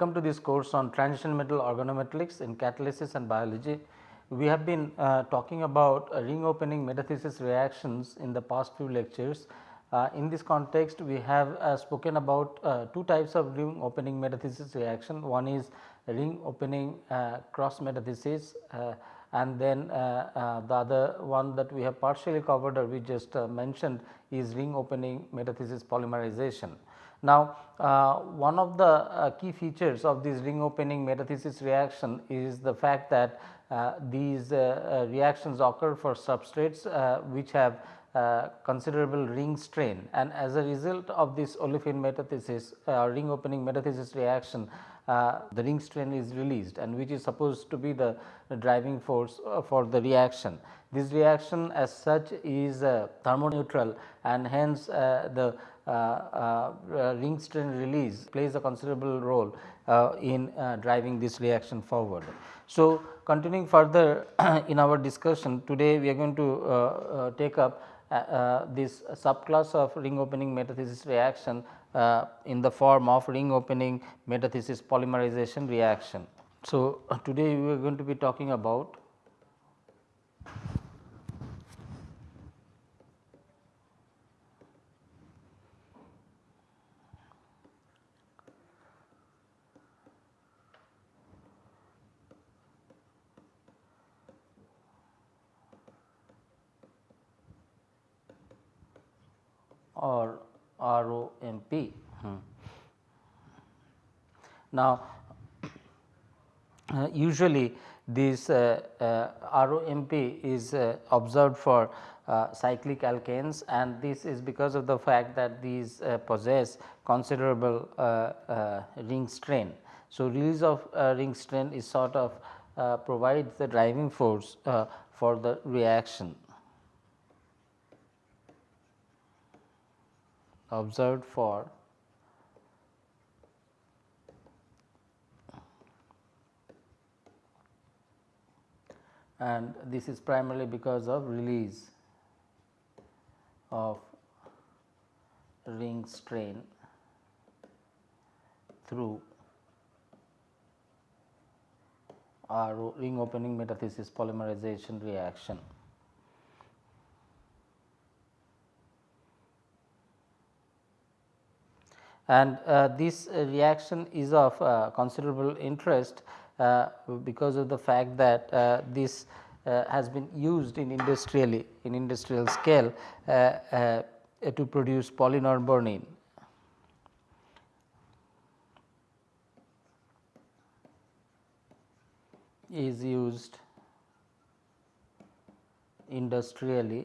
Welcome to this course on transition metal organometallics in catalysis and biology. We have been uh, talking about uh, ring opening metathesis reactions in the past few lectures. Uh, in this context, we have uh, spoken about uh, two types of ring opening metathesis reaction. One is ring opening uh, cross metathesis and then the other one that we have partially covered or we just mentioned is ring opening metathesis polymerization. Now, uh, one of the uh, key features of this ring opening metathesis reaction is the fact that uh, these uh, uh, reactions occur for substrates uh, which have considerable ring strain and as a result of this olefin metathesis or ring opening metathesis reaction the ring strain is released and which is supposed to be the, driving force for the reaction. This reaction as such is thermoneutral and hence the Uh, uh, uh, ring strain release plays a considerable role in driving this reaction forward. So, continuing further in our discussion today we are going to take up this subclass of ring opening metathesis reaction in the form of ring opening metathesis polymerization reaction. So, today we are going to be talking about or ROMP. Hmm. Now, uh, usually this uh, uh, ROMP is uh, observed for uh, cyclic alkenes and this is because of the fact that these uh, possess considerable ring strain. So, release of ring strain is sort of provides the driving force for the reaction. Observed for and this is primarily because of release of ring strain through ring opening metathesis polymerization reaction. And uh, this reaction is of uh, considerable interest uh, because of the fact that this has been used in industrially in industrial scale to produce polynorbornene. is used industrially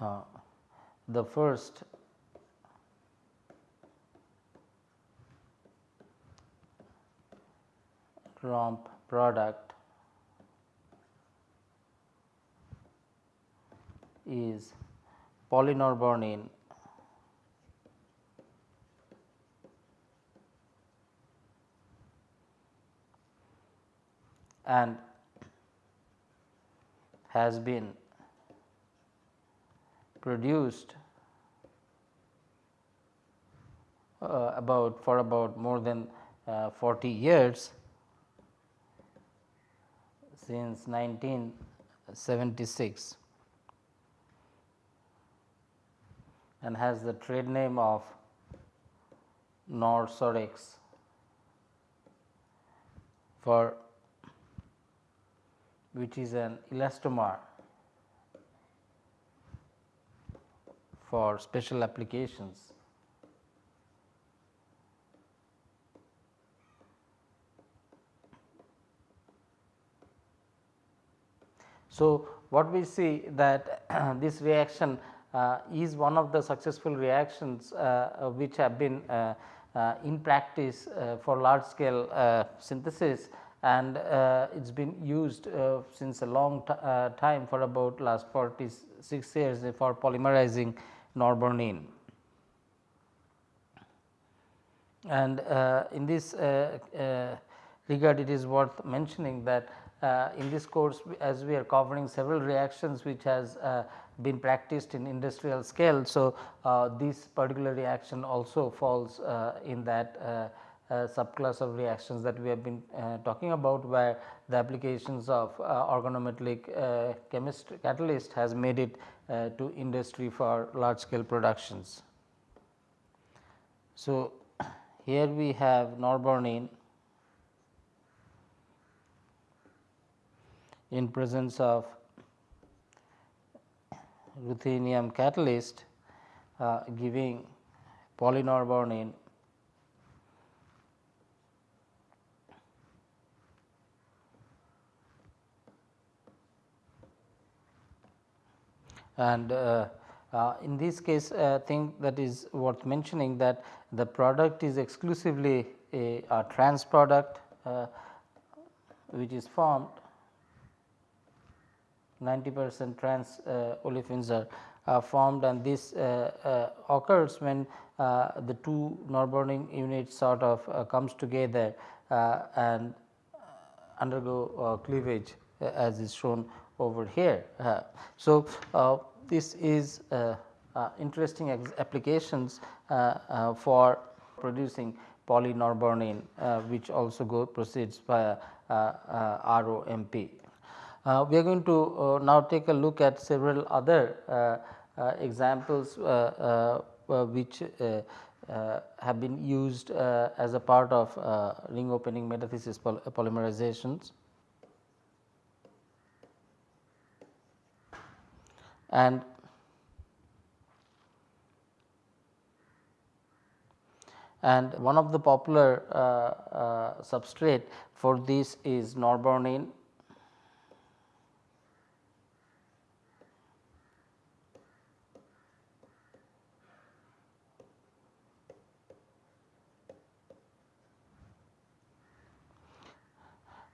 uh, the first ROMP product is polynorbornene and has been produced uh, about for about more than uh, 40 years since 1976 and has the trade name of Norsorex for which is an elastomer for special applications. So, what we see that this reaction uh, is one of the successful reactions uh, which have been uh, uh in practice uh, for large scale uh, synthesis and it has been used since a long time for about last 46 years for polymerizing norbornene. And in this regard it is worth mentioning that uh, in this course as we are covering several reactions which has uh, been practiced in industrial scale. So, uh, this particular reaction also falls uh, in that uh, uh, subclass of reactions that we have been talking about where the applications of organometallic chemistry catalyst has made it to industry for large scale productions. So, here we have norbornene in presence of ruthenium catalyst uh, giving polynorbornene and uh, uh, in this case I uh, think that is worth mentioning that the product is exclusively a, a trans product uh, which is formed 90 percent trans uh, olefins are uh, formed. And this uh, occurs when the two norbornene units sort of comes together and undergo cleavage as is shown over here. Uh, so, uh, this is uh, interesting applications for producing polynorbornene uh, which also go proceeds uh, uh, ROMP. Uh, we are going to uh, now take a look at several other uh, examples which have been used as a part of ring opening metathesis poly polymerizations. And and one of the popular uh, uh, substrate for this is norbornene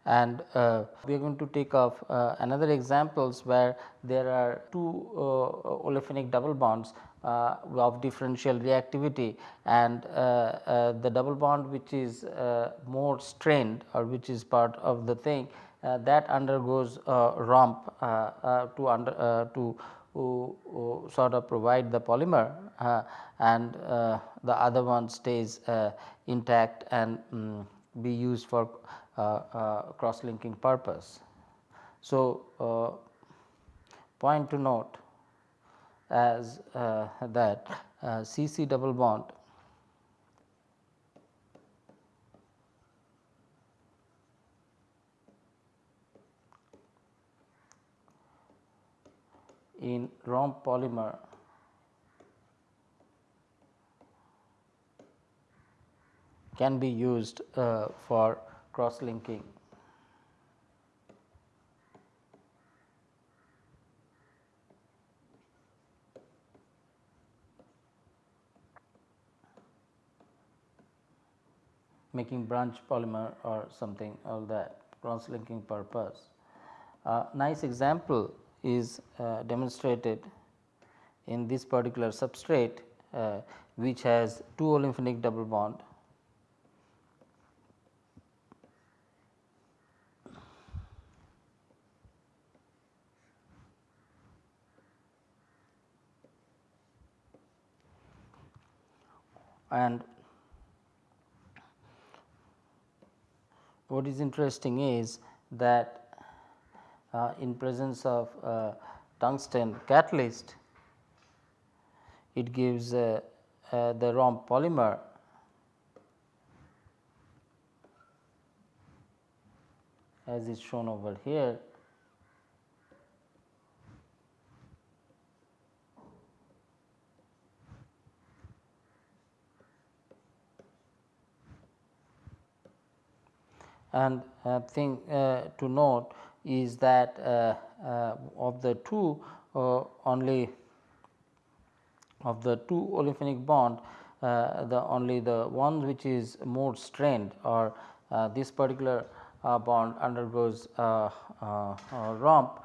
and uh, we are going to take off uh, another examples where there are two uh, olefinic double bonds uh, of differential reactivity. And uh, uh, the double bond which is more strained or which is part of the thing that undergoes romp to under to sort of provide the polymer and the other one stays intact and um, be used for cross linking purpose. So, uh, point to note as that CC double bond in romp polymer can be used uh, for cross linking. making branch polymer or something all that cross linking purpose. A nice example is uh, demonstrated in this particular substrate uh, which has two olefinic double bond and what is interesting is that uh, in presence of uh, tungsten catalyst it gives uh, uh the romp polymer. As is shown over here and uh, thing uh, to note is that uh, uh of the two uh, only of the two olefinic bond uh, the only the one which is more strained or this particular bond undergoes a romp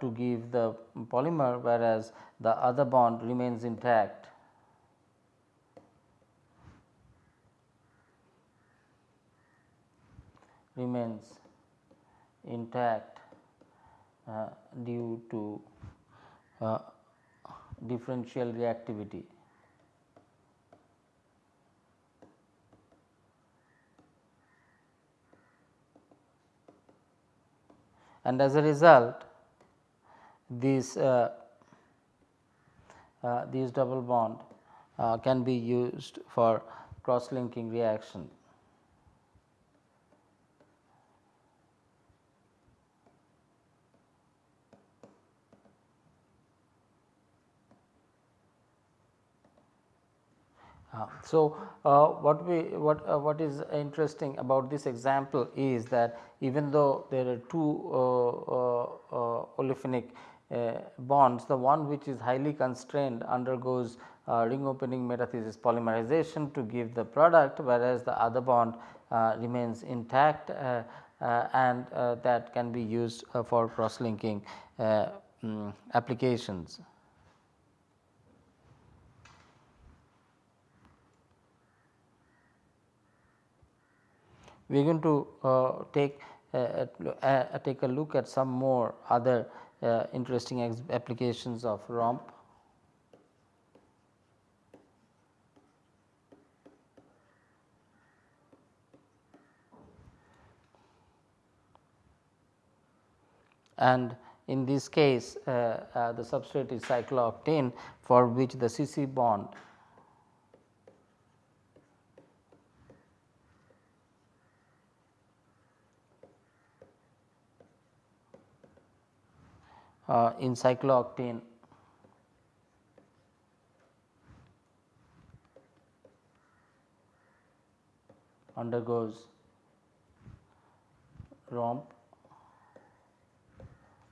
to give the polymer whereas the other bond remains intact remains intact uh, due to uh, differential reactivity. And as a result, these uh, uh, these double bond uh, can be used for cross linking reaction. Uh, so, uh, what we what uh, what is interesting about this example is that even though there are two uh, uh, uh, olefinic bonds, the one which is highly constrained undergoes ring opening metathesis polymerization to give the product, whereas the other bond remains intact and that can be used for cross linking um, mm, applications. We are going to uh, take uh, uh, take a look at some more other interesting applications of ROMP. and in this case uh, uh, the substrate is cyclooctene for which the CC bond uh, in cyclooctene undergoes romp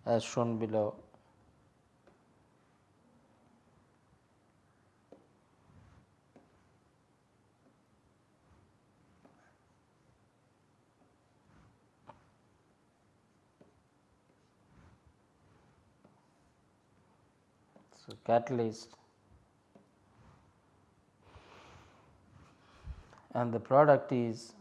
as shown below. So, catalyst. And the product is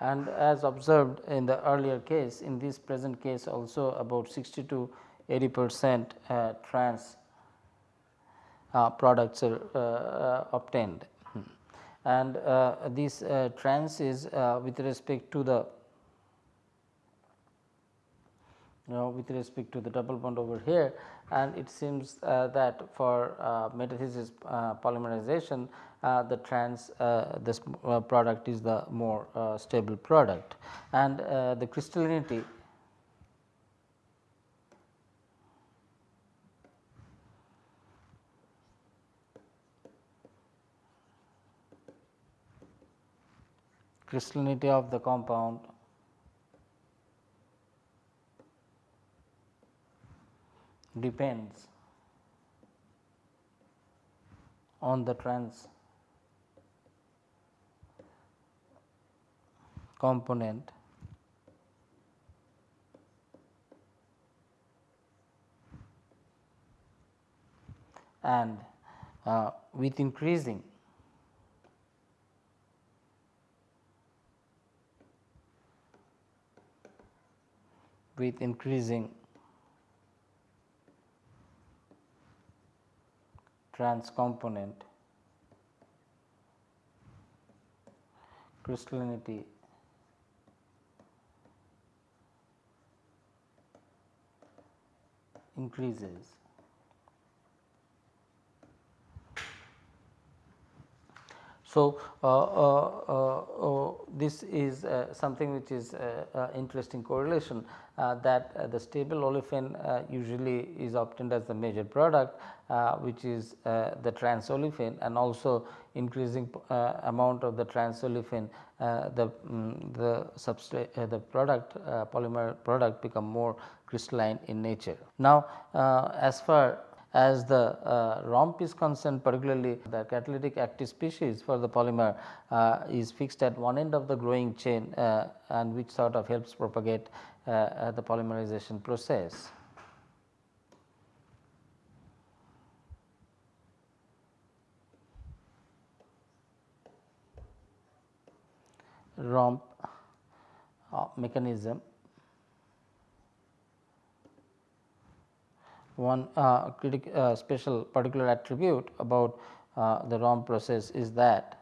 and as observed in the earlier case in this present case also about 60 to 80 percent uh, trans products are uh, obtained. And uh, this trans is with respect to the know with respect to the double bond over here and it seems uh, that for uh, metathesis uh, polymerization the trans this product is the more stable product and the crystallinity crystallinity of the compound. Depends on the trans component. And uh, with increasing with increasing. Trans component crystallinity. Increases. So, uh, uh, uh, this is something which is interesting correlation Uh, that uh, the stable olefin uh, usually is obtained as the major product which is the trans olefin and also increasing amount of the trans olefin the um, the substrate the product polymer product become more crystalline in nature. Now, as far as the uh, ROMP is concerned particularly the catalytic active species for the polymer uh, is fixed at one end of the growing chain uh, and which sort of helps propagate uh, the polymerization process. ROMP uh, mechanism. One uh, uh, special particular attribute about uh, the ROM process is that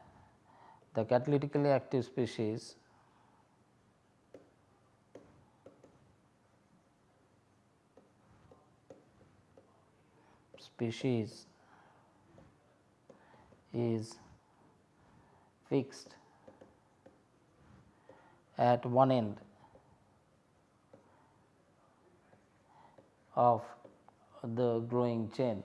the catalytically active species species is fixed at one end of the growing chain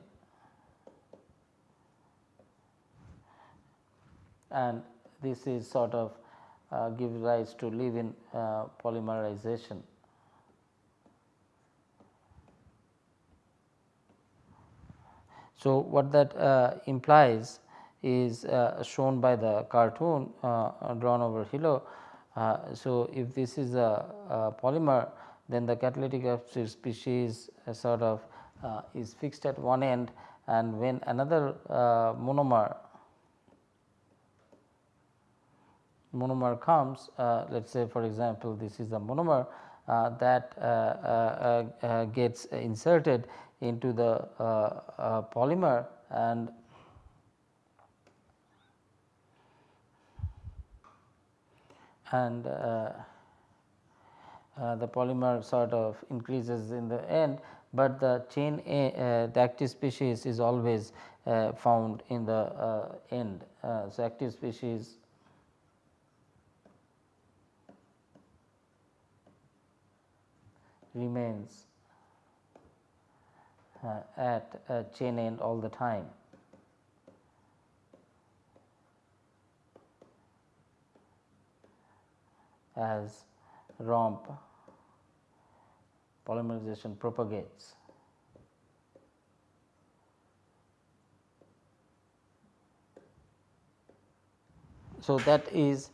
and this is sort of uh, gives rise to living uh, polymerization. So, what that uh, implies is uh, shown by the cartoon uh, drawn over below uh, so, if this is a, a, polymer then the catalytic species sort of is fixed at one end and when another monomer monomer comes let us say for example, this is a monomer uh, that uh, uh, gets inserted into the polymer and and uh, uh, the polymer sort of increases in the end, but the chain A, uh, the active species is always found in the end. so, active species remains uh, at uh, chain end all the time. as ROMP polymerization propagates. So, that is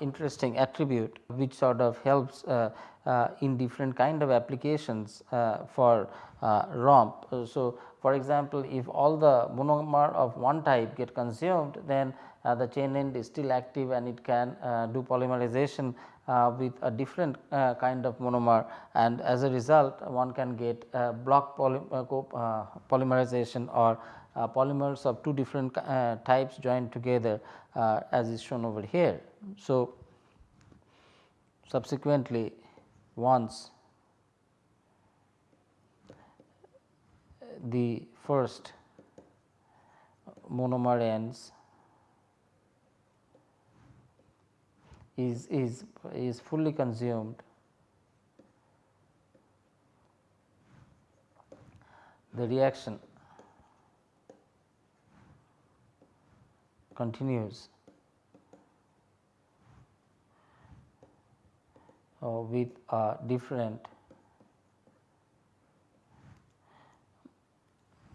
interesting attribute which sort of helps uh, uh, in different kind of applications uh, for uh, ROMP. So, for example, if all the monomer of one type get consumed then uh, the chain end is still active and it can do polymerization with a different uh, kind of monomer and as a result one can get uh, block poly uh, polymerization or uh, polymers of two different uh, types joined together as is shown over here. So, subsequently once the first monomer ends is, is, is fully consumed, the reaction continues. Uh, with a different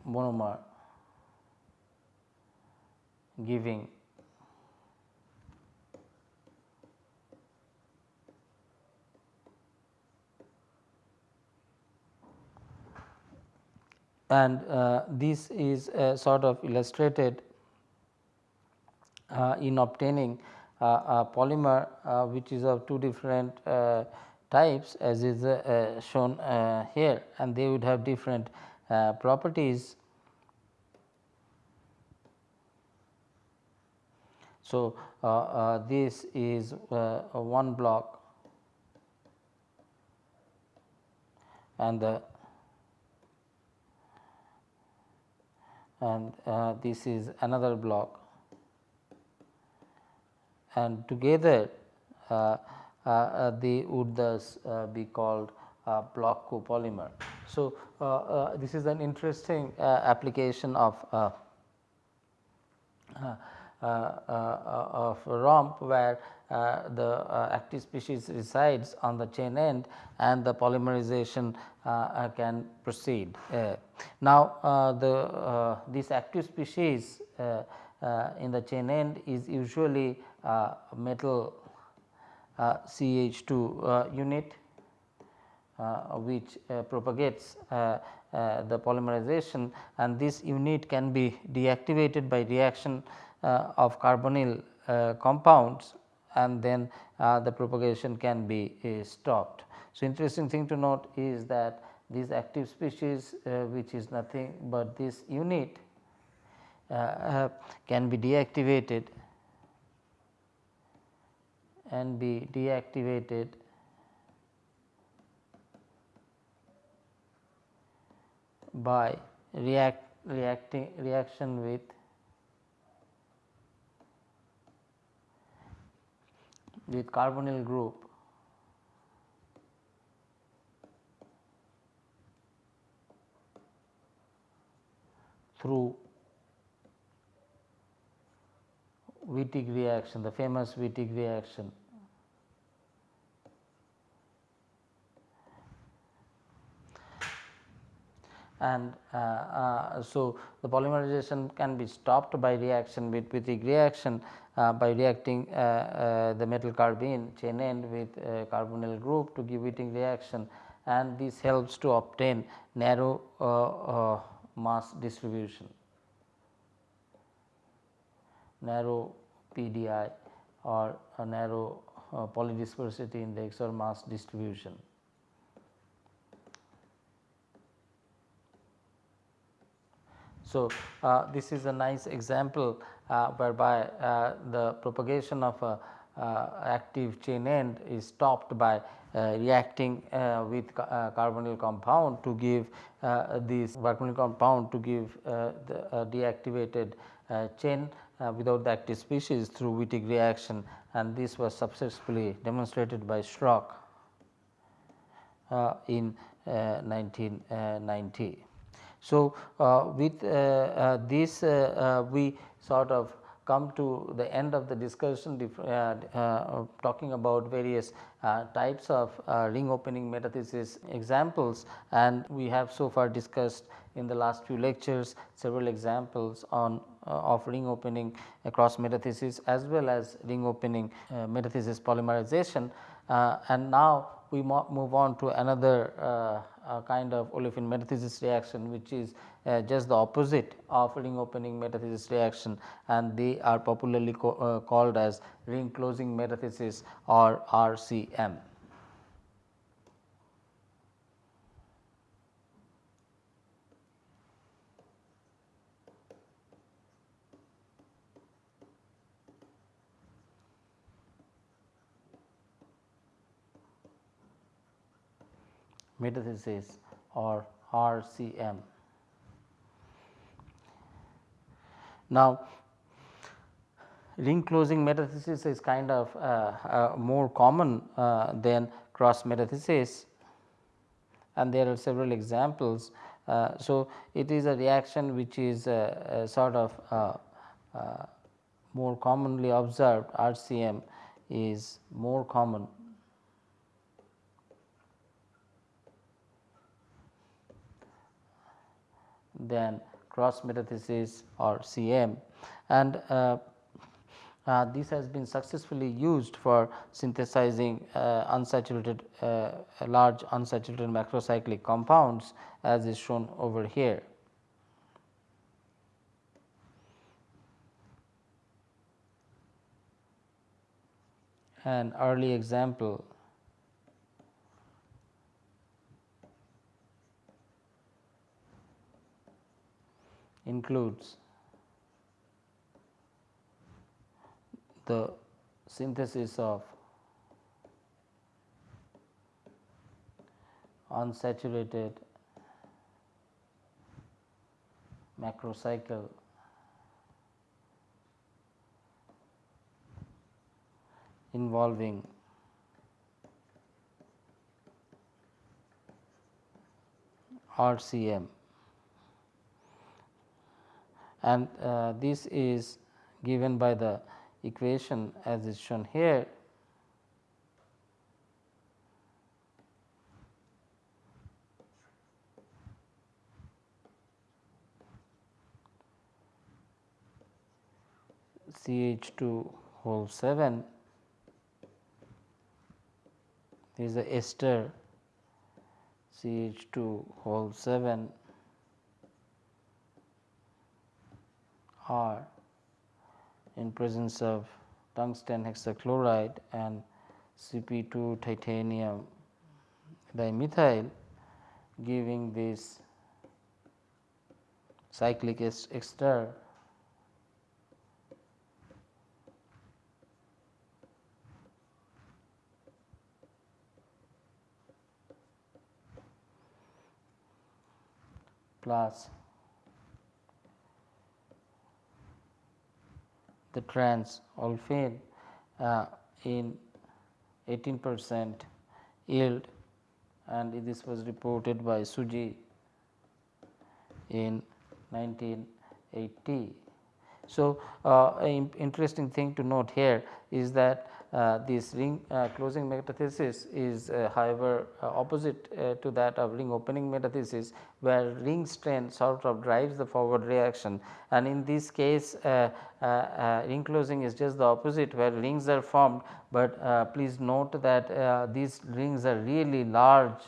monomer giving and uh, this is uh, sort of illustrated uh, in obtaining uh, a polymer uh, which is of two different uh, types as is shown here and they would have different properties. So, this is one block and the and uh, this is another block and together uh, uh, uh they would thus uh, be called block copolymer. So, this is an interesting application of of ROMP where uh, the uh, active species resides on the chain end and the polymerization uh, can proceed. now, the this active species in the chain end is usually metal CH2 unit which propagates uh, the polymerization and this unit can be deactivated by reaction uh, of carbonyl uh, compounds and then uh, the propagation can be uh, stopped. So, interesting thing to note is that this active species uh, which is nothing but this unit can be deactivated and be deactivated by react reacting reaction with with carbonyl group through Wittig reaction, the famous Wittig reaction. and uh, uh, so the polymerization can be stopped by reaction with Wittig reaction Uh, by reacting uh, uh, the metal carbene chain end with carbonyl group to give Wittig reaction and this helps to obtain narrow mass distribution narrow PDI or a narrow uh, polydispersity index or mass distribution. So, uh, this is a nice example uh, whereby uh, the propagation of a uh, active chain end is stopped by uh, reacting uh, with carbonyl compound to give this carbonyl compound to give the deactivated chain without the active species through Wittig reaction and this was successfully demonstrated by Schrock in 1990. So, uh, with uh, uh, this we sort of come to the end of the discussion talking about various types of ring opening metathesis examples. And we have so far discussed in the last few lectures several examples on uh, of ring opening across metathesis as well as ring opening uh, metathesis polymerization. Uh, and now we move on to another uh, kind of olefin metathesis reaction which is uh, just the opposite of ring opening metathesis reaction and they are popularly uh, called as ring closing metathesis or RCM. Metathesis or RCM. Now, ring closing metathesis is kind of uh, uh, more common uh, than cross metathesis and there are several examples. Uh, so, it is a reaction which is uh, sort of uh, more commonly observed RCM is more common than cross metathesis or CM and uh, uh, this has been successfully used for synthesizing uh, unsaturated uh, large unsaturated macrocyclic compounds as is shown over here. An early example includes the synthesis of unsaturated macrocycle involving RCM and uh, this is given by the equation as is shown here. CH 2 whole 7 is the ester CH 2 whole 7 R in presence of tungsten hexachloride and Cp2 titanium dimethyl giving this cyclic ester plus the trans olefin uh, in 18 percent yield and this was reported by Tsuji in 1980. So, uh, interesting thing to note here is that this ring uh, closing metathesis is uh, however opposite to that of ring opening metathesis where ring strain sort of drives the forward reaction. And in this case ring closing is just the opposite where rings are formed, but please note that these rings are really large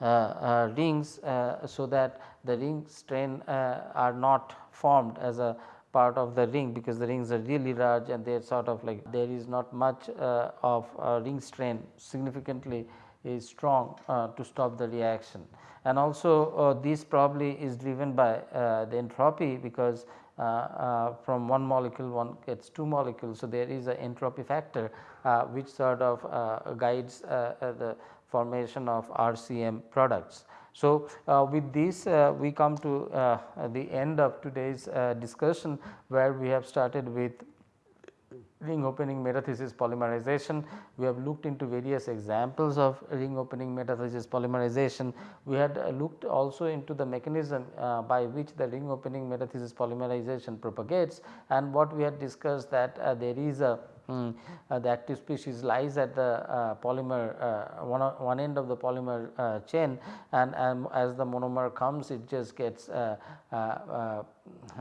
uh, uh, rings uh, so that the ring strain are not formed as a part of the ring because the rings are really large and they are sort of like there is not much uh, of ring strain significantly is strong uh, to stop the reaction. And also uh, this probably is driven by uh, the entropy because uh, uh, from one molecule one gets two molecules. So, there is a entropy factor which sort of guides the formation of RCM products. So, uh, with this uh, we come to uh, the end of today's uh, discussion where we have started with ring opening metathesis polymerization. We have looked into various examples of ring opening metathesis polymerization. We had uh, looked also into the mechanism uh, by which the ring opening metathesis polymerization propagates and what we had discussed that there is a Mm, uh, the active species lies at the uh, polymer uh, one, one end of the polymer uh, chain. And, and as the monomer comes it just gets uh,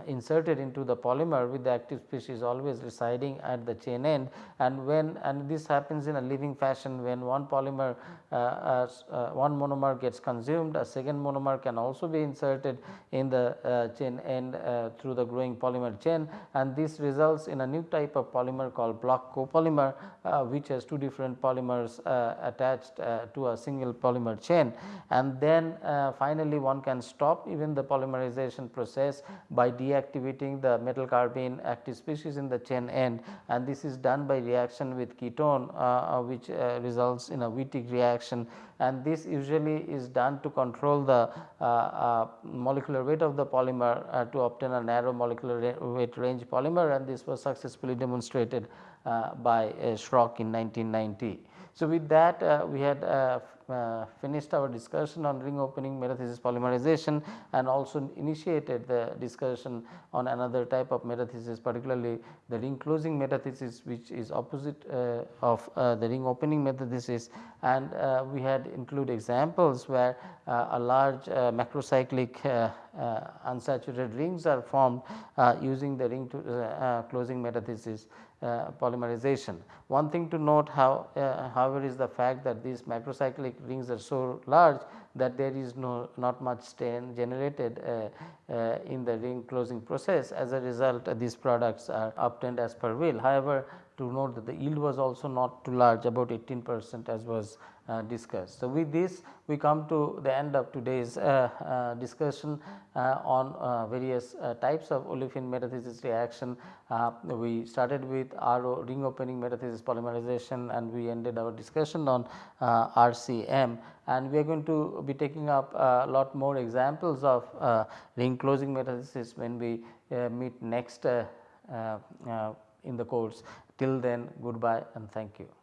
inserted into the polymer with the active species always residing at the chain end. And when and this happens in a living fashion when one polymer one monomer gets consumed a second monomer can also be inserted in the chain end through the growing polymer chain. And this results in a new type of polymer called block copolymer uh, which has two different polymers uh, attached uh, to a single polymer chain. And then finally one can stop even the polymerization process by deactivating the metal carbene active species in the chain end and this is done by reaction with ketone which results in a Wittig reaction and this usually is done to control the uh, uh, molecular weight of the polymer uh, to obtain a narrow molecular weight range polymer and this was successfully demonstrated uh, by uh, Schrock in 1990. So, with that uh, we had uh, finished our discussion on ring opening metathesis polymerization and also initiated the discussion on another type of metathesis particularly the ring closing metathesis which is opposite uh, of uh, the ring opening metathesis. And uh, we had include examples where uh, a large uh, macrocyclic unsaturated rings are formed using the ring to, closing metathesis. uh, polymerization. One thing to note how uh, however is the fact that these macrocyclic rings are so large that there is no not much strain generated uh, uh, in the ring closing process as a result uh, these products are obtained as per will. However, to note that the yield was also not too large about 18 percent as was uh, discussed. So, with this we come to the end of today's uh, uh, discussion uh, on uh, various uh, types of olefin metathesis reaction. Uh, we started with RO ring opening metathesis polymerization and we ended our discussion on RCM and we are going to be taking up a lot more examples of ring closing metathesis when we meet next in the course. Till then goodbye and thank you.